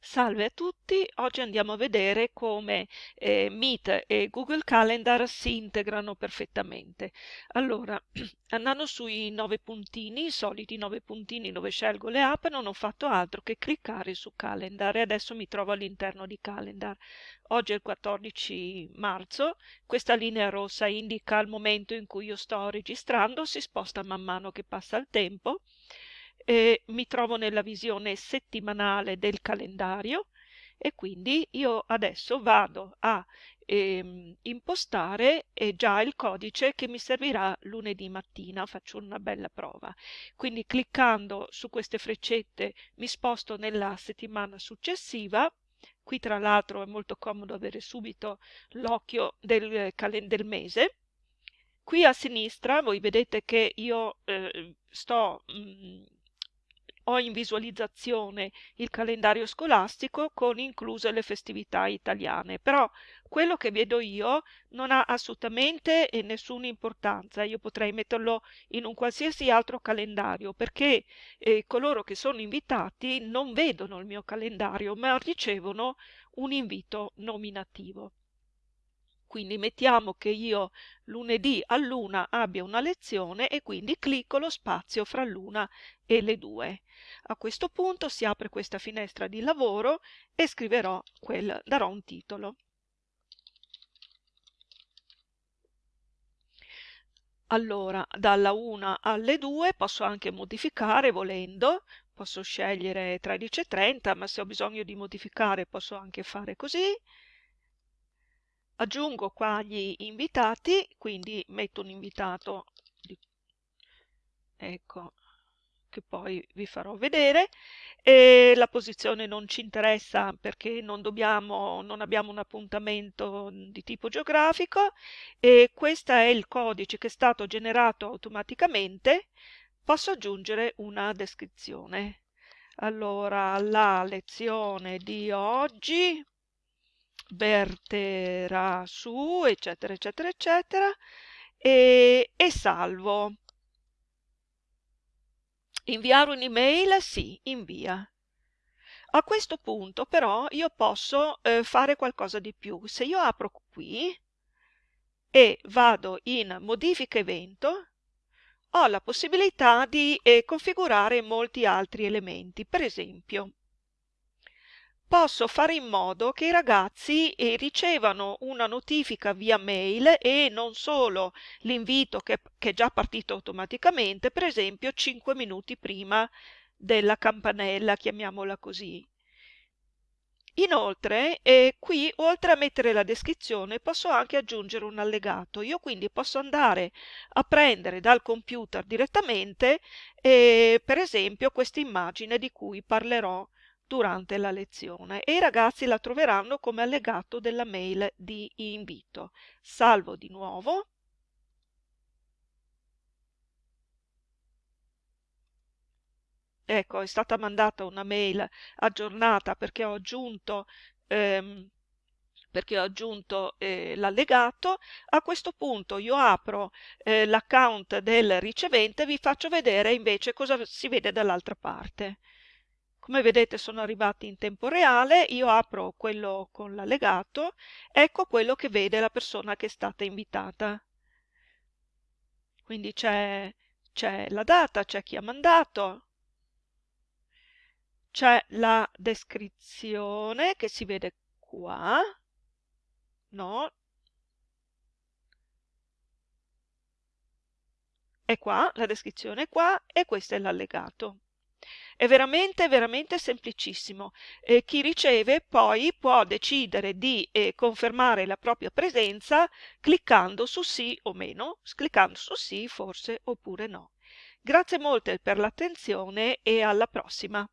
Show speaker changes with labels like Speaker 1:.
Speaker 1: Salve a tutti, oggi andiamo a vedere come eh, Meet e Google Calendar si integrano perfettamente. Allora, andando sui nove puntini, i soliti nove puntini dove scelgo le app, non ho fatto altro che cliccare su Calendar e adesso mi trovo all'interno di Calendar. Oggi è il 14 marzo, questa linea rossa indica il momento in cui io sto registrando, si sposta man mano che passa il tempo eh, mi trovo nella visione settimanale del calendario e quindi io adesso vado a ehm, impostare eh, già il codice che mi servirà lunedì mattina, faccio una bella prova. Quindi cliccando su queste freccette mi sposto nella settimana successiva, qui tra l'altro è molto comodo avere subito l'occhio del, del mese, qui a sinistra voi vedete che io eh, sto mh, mm, ho in visualizzazione il calendario scolastico con incluse le festività italiane, però quello che vedo io non ha assolutamente nessuna importanza, io potrei metterlo in un qualsiasi altro calendario perché eh, coloro che sono invitati non vedono il mio calendario ma ricevono un invito nominativo. Quindi mettiamo che io lunedì all'una abbia una lezione e quindi clicco lo spazio fra l'una e le due. A questo punto si apre questa finestra di lavoro e scriverò quel, darò un titolo. Allora, dalla 1 alle 2 posso anche modificare volendo, posso scegliere 13.30, ma se ho bisogno di modificare posso anche fare così aggiungo qua gli invitati, quindi metto un invitato, ecco, che poi vi farò vedere, e la posizione non ci interessa perché non, dobbiamo, non abbiamo un appuntamento di tipo geografico e questo è il codice che è stato generato automaticamente, posso aggiungere una descrizione. Allora, la lezione di oggi verterà su, eccetera, eccetera, eccetera, e, e salvo. Inviare un'email? Sì, invia. A questo punto però io posso eh, fare qualcosa di più. Se io apro qui e vado in modifica evento, ho la possibilità di eh, configurare molti altri elementi. Per esempio, posso fare in modo che i ragazzi eh, ricevano una notifica via mail e non solo l'invito che, che, è già partito automaticamente, per esempio 5 minuti prima della campanella, chiamiamola così. Inoltre, eh, qui oltre a mettere la descrizione posso anche aggiungere un allegato. Io quindi posso andare a prendere dal computer direttamente, eh, per esempio, questa immagine di cui parlerò durante la lezione e i ragazzi la troveranno come allegato della mail di invito. Salvo di nuovo. Ecco, è stata mandata una mail aggiornata perché ho aggiunto ehm, aggiunto eh, l'allegato. A questo punto io apro eh, l'account del ricevente e vi faccio vedere invece cosa si vede dall'altra parte. Come vedete sono arrivati in tempo reale, io apro quello con l'allegato, ecco quello che vede la persona che è stata invitata. Quindi c'è la data, c'è chi ha mandato, c'è la descrizione che si vede qua, no? È qua, la descrizione è qua e questo è l'allegato. È veramente, veramente semplicissimo. Eh, chi riceve poi può decidere di eh, confermare la propria presenza cliccando su sì o meno, cliccando su sì forse oppure no. Grazie molte per l'attenzione e alla prossima.